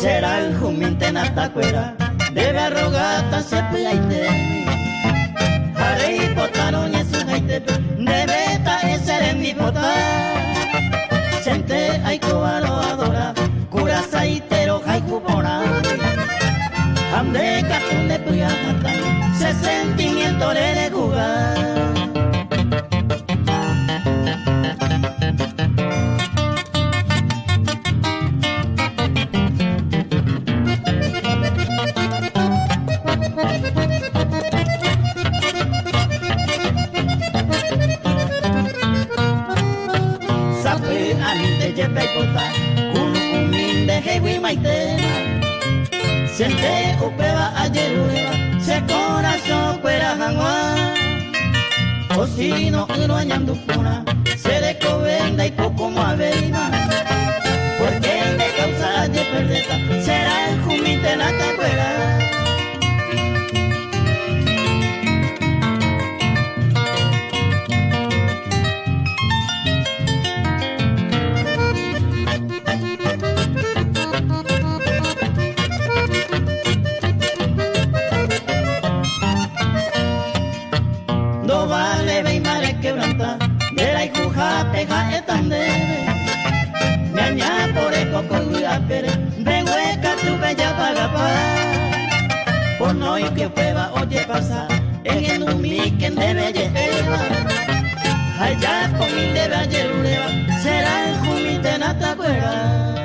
será el jumiente natacuera, de barrogata se pleite. Harei potaron y su haite, de beta ese de mi pota. Sente aiko adora, cura saitero haikupora. Ande katun de puyajatana. Maninte yepaipota kulukuminde jewi maitena. Siente upeba ayeruela Se corazón cuera jangua Osino ino añandupuna no y que prueba oye pasa en un miken de belleza allá con mi de valle será el jumite nata cuera